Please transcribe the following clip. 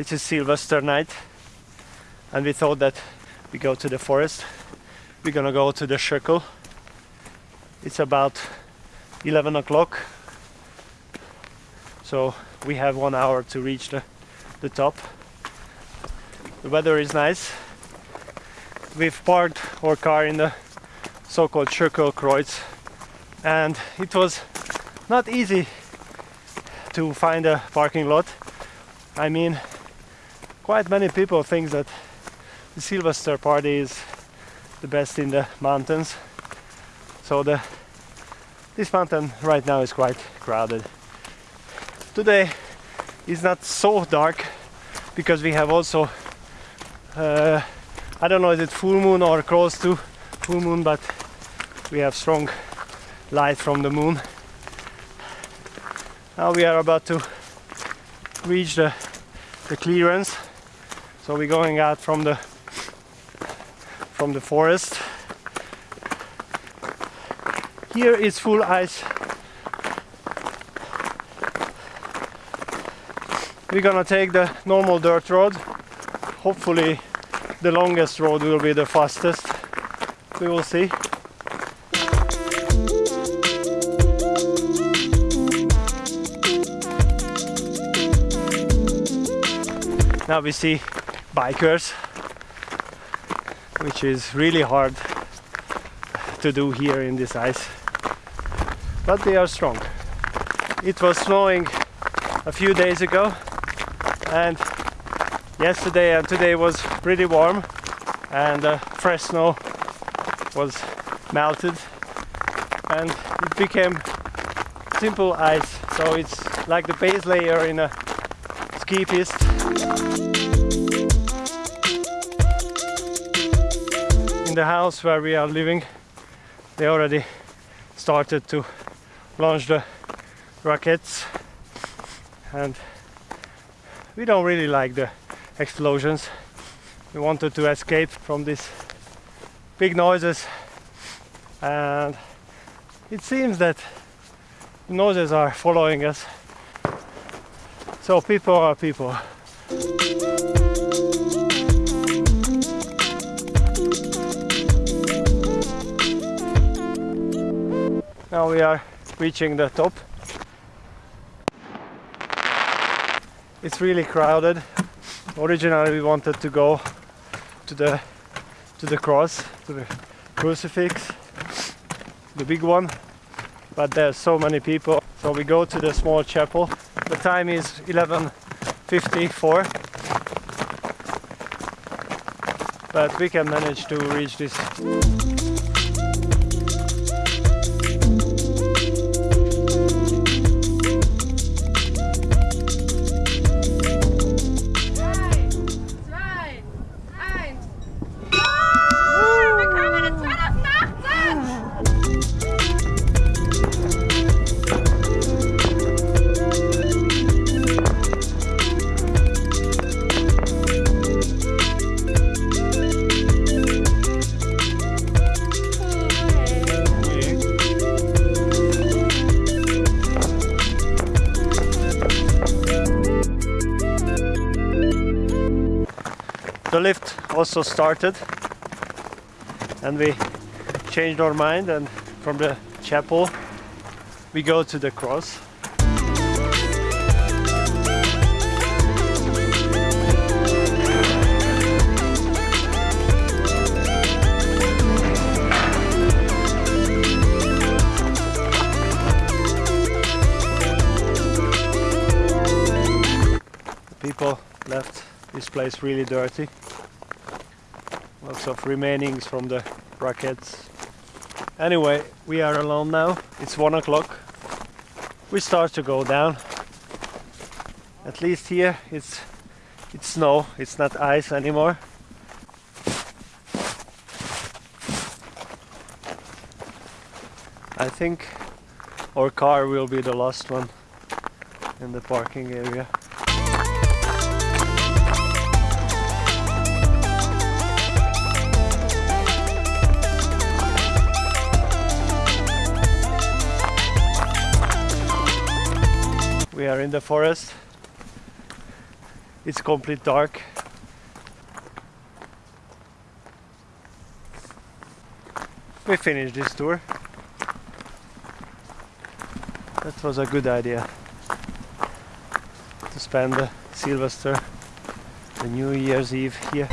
it's a Silvester night and we thought that we go to the forest. We're gonna go to the circle. It's about 11 o'clock. So we have one hour to reach the, the top. The weather is nice. We've parked our car in the so-called circle Kreuz and it was not easy to find a parking lot. I mean, quite many people think that the Silvester party is the best in the mountains. So the this mountain right now is quite crowded. Today is not so dark because we have also uh, I don't know is it full moon or close to full moon but we have strong light from the moon now we are about to reach the, the clearance so we're going out from the from the forest. Here is full ice. We're gonna take the normal dirt road. Hopefully the longest road will be the fastest. We will see. Now we see bikers which is really hard to do here in this ice but they are strong. It was snowing a few days ago and yesterday and today was pretty warm and uh, fresh snow was melted and it became simple ice so it's like the base layer in a ski piste in the house where we are living. They already started to launch the rockets. And we don't really like the explosions. We wanted to escape from these big noises. And it seems that noises are following us. So people are people Now we are reaching the top. It's really crowded. Originally we wanted to go to the to the cross, to the crucifix, the big one, but there's so many people. So we go to the small chapel. The time is 11.54 but we can manage to reach this also started. And we changed our mind and from the chapel we go to the cross. People left this place really dirty lots of remainings from the rockets anyway we are alone now. It's one o'clock. We start to go down. At least here it's it's snow. It's not ice anymore. I think our car will be the last one in the parking area we are in the forest it's complete dark. We finished this tour. That was a good idea to spend the Silvester, the New Year's Eve here.